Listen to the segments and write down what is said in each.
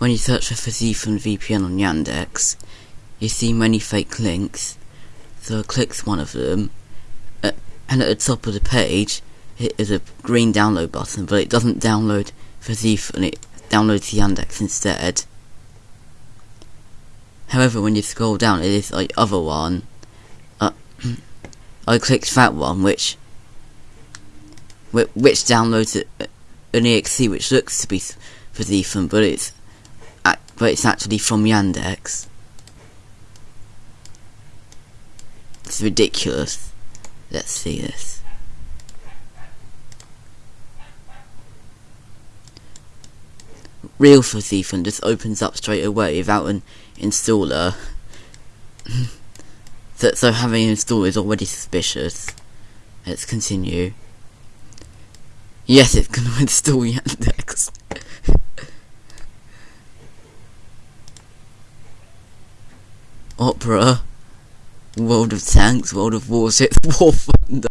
when you search for Psiphon VPN on Yandex, you see many fake links. So I clicked one of them, uh, and at the top of the page, it is a green download button, but it doesn't download Psiphon, it downloads Yandex instead. However, when you scroll down, it is the other one. Uh, I clicked that one, which which downloads an exe which looks to be Psiphon, but it's but it's actually from Yandex. It's ridiculous. Let's see this. Real Psiphon just opens up straight away without an installer. so, so having an installer is already suspicious. Let's continue. Yes, it's gonna install Yandex. Opera, World of Tanks, World of Warships, War Thunder.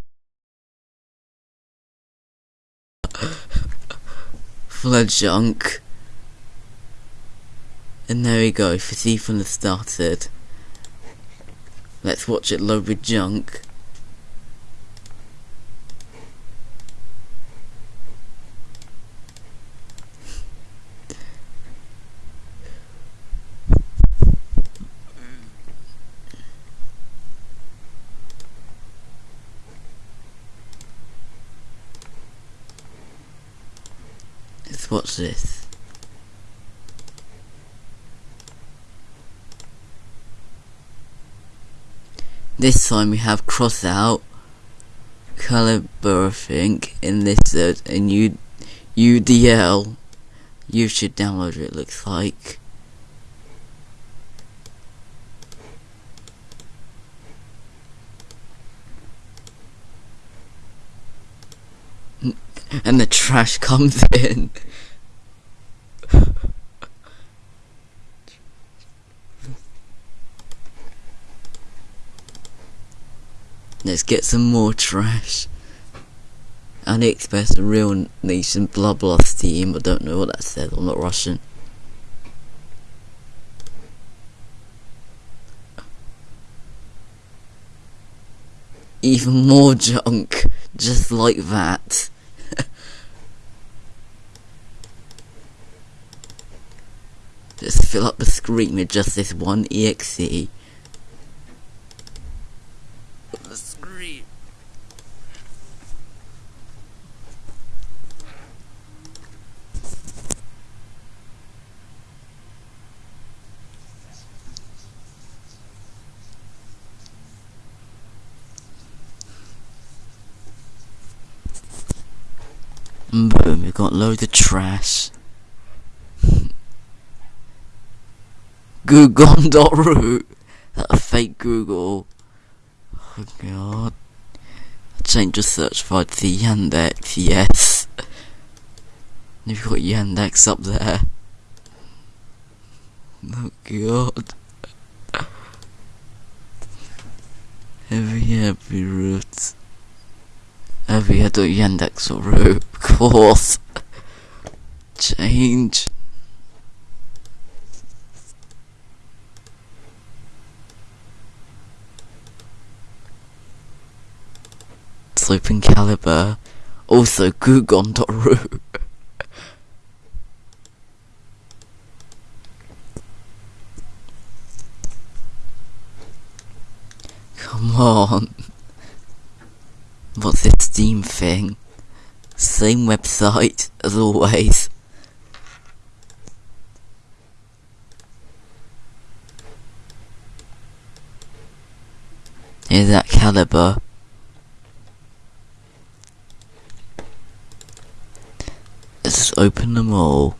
Flood Junk. And there we go, Psiphon has started. Let's watch it load with junk. Let's this. This time we have cross out think in this uh, U UDL. You should download it. Looks like. And the trash comes in. Let's get some more trash. AliExpress, a real nation, blah blah Steam. I don't know what that says. I'm not Russian. Even more junk, just like that. Just fill up the screen with just this one exe. The screen. Boom, we've got loads of trash. Google.ru. That fake Google. Oh god. I changed the search bar to Yandex, yes. You've got Yandex up there. Oh god. Every happy route. Every other Yandex or root, of course. Change. Sloping Caliber, also Gugon.ru. Come on. What's this Steam thing? Same website as always. Is that caliber. Let's just open them all.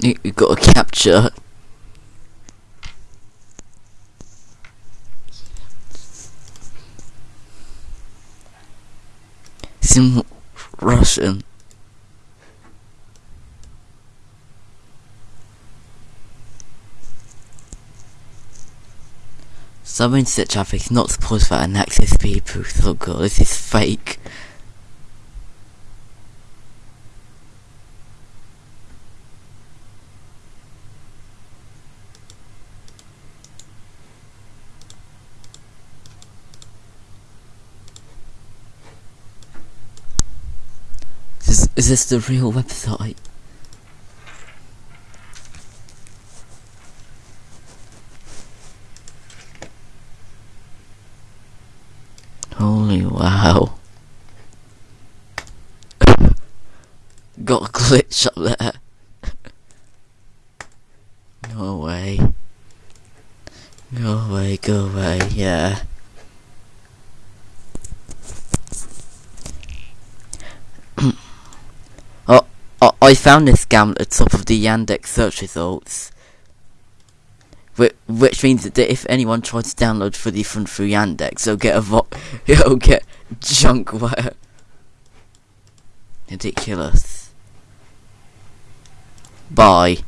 You, you got a capture. It's in Russian. Sub intercept traffic is not supposed for an access people. Oh god, this is fake. Is, is this the real website? Holy wow. Got a glitch up there. no way. Go away, go away, yeah. oh, oh, I found this scam at the top of the Yandex search results. Which, means that if anyone tries to download fully from through Yandex, they'll get a vo- they'll get junkware. Ridiculous. Bye.